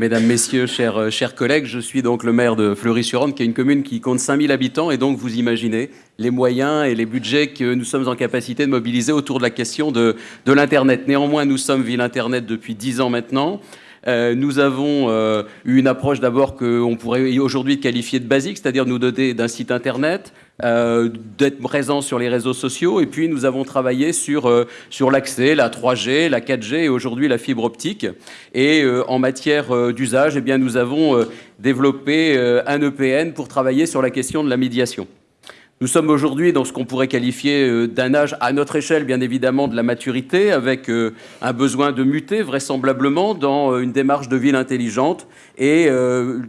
Mesdames, Messieurs, chers, euh, chers collègues, je suis donc le maire de Fleury-sur-Orne, qui est une commune qui compte 5000 habitants, et donc vous imaginez les moyens et les budgets que nous sommes en capacité de mobiliser autour de la question de, de l'Internet. Néanmoins, nous sommes ville Internet depuis 10 ans maintenant. Euh, nous avons euh, eu une approche d'abord qu'on pourrait aujourd'hui qualifier de basique, c'est-à-dire nous doter d'un site internet, euh, d'être présent sur les réseaux sociaux, et puis nous avons travaillé sur, sur l'accès, la 3G, la 4G et aujourd'hui la fibre optique. Et en matière d'usage, eh nous avons développé un EPN pour travailler sur la question de la médiation. Nous sommes aujourd'hui dans ce qu'on pourrait qualifier euh, d'un âge, à notre échelle bien évidemment, de la maturité, avec euh, un besoin de muter vraisemblablement dans euh, une démarche de ville intelligente et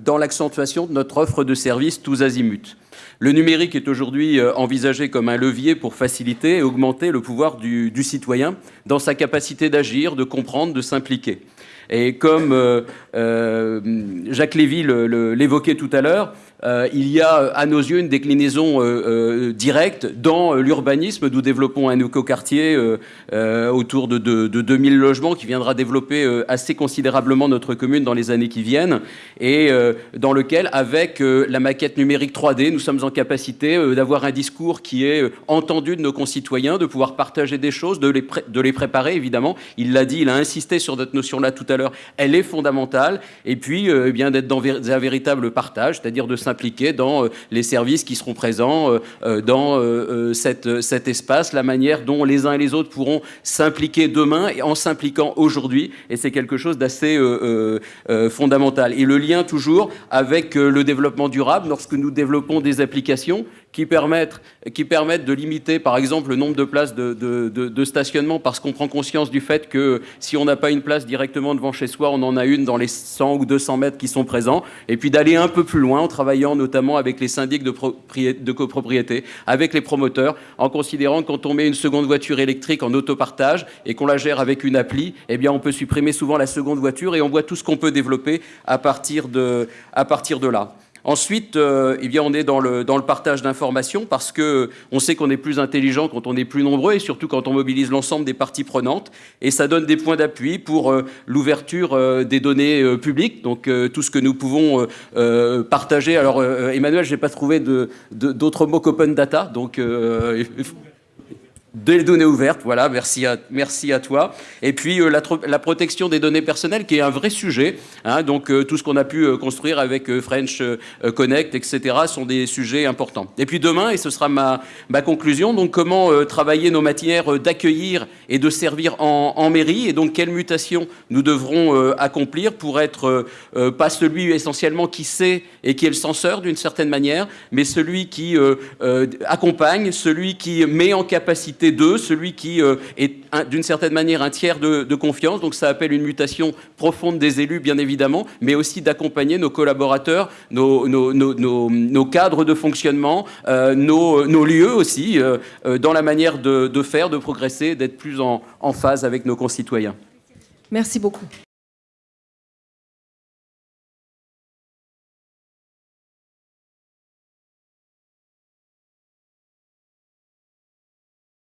dans l'accentuation de notre offre de services tous azimuts. Le numérique est aujourd'hui envisagé comme un levier pour faciliter et augmenter le pouvoir du, du citoyen dans sa capacité d'agir, de comprendre, de s'impliquer. Et comme Jacques Lévy l'évoquait tout à l'heure, euh, il y a à nos yeux une déclinaison euh, euh, directe dans l'urbanisme. Nous développons un écoquartier autour de, de, de, 2000 logements qui viendra développer assez considérablement notre commune dans les années qui viennent et dans lequel, avec la maquette numérique 3D, nous sommes en capacité d'avoir un discours qui est entendu de nos concitoyens, de pouvoir partager des choses, de les, préparer évidemment. Il l'a dit, il a insisté sur cette notion-là tout à l'heure. Elle est fondamentale. Et puis, eh bien d'être dans un véritable partage, c'est-à-dire de dans euh, les services qui seront présents euh, euh, dans cet espace, la manière dont les uns et les autres pourront s'impliquer demain et en s'impliquant aujourd'hui. Et c'est quelque chose d'assez fondamental. Et le lien toujours avec le développement durable, lorsque nous développons des applications qui permettent, qui permettent de limiter, par exemple, le nombre de places de, stationnement, parce qu'on prend conscience du fait que si on n'a pas une place directement devant chez soi, on en a une dans les 100 ou 200 mètres qui sont présents, et puis d'aller un peu plus loin en travaillant notamment avec les syndics de, de copropriété, avec les promoteurs, en considérant que quand on met une seconde voiture électrique en autopartage et qu'on la gère avec une appli, eh bien on peut supprimer souvent la seconde voiture et on voit tout ce qu'on peut développer à partir de, à partir de là. Ensuite, euh, eh on est dans le, partage d'informations parce que on sait qu'on est plus intelligent quand on est plus nombreux et surtout quand on mobilise l'ensemble des parties prenantes. Et ça donne des points d'appui pour euh, l'ouverture euh, des données publiques, donc tout ce que nous pouvons partager. Alors, Emmanuel, je n'ai pas trouvé d'autres mots qu'open data, donc des données ouvertes, voilà, merci à, merci à toi. Et puis euh, la, protection des données personnelles, qui est un vrai sujet. Hein, donc euh, tout ce qu'on a pu euh, construire avec French Connect, etc., sont des sujets importants. Et puis demain, et ce sera ma, ma conclusion, donc comment travailler nos matières d'accueillir et de servir en, en, mairie, et donc quelles mutations nous devrons accomplir pour être pas celui essentiellement qui sait et qui est le censeur d'une certaine manière, mais celui qui accompagne, celui qui met en capacité d'eux, celui qui euh, est d'une certaine manière un tiers de, confiance. Donc ça appelle une mutation profonde des élus, bien évidemment, mais aussi d'accompagner nos collaborateurs, nos, nos, cadres de fonctionnement, euh, nos, lieux aussi, euh, dans la manière de, faire, de progresser, d'être plus en phase avec nos concitoyens. Merci beaucoup.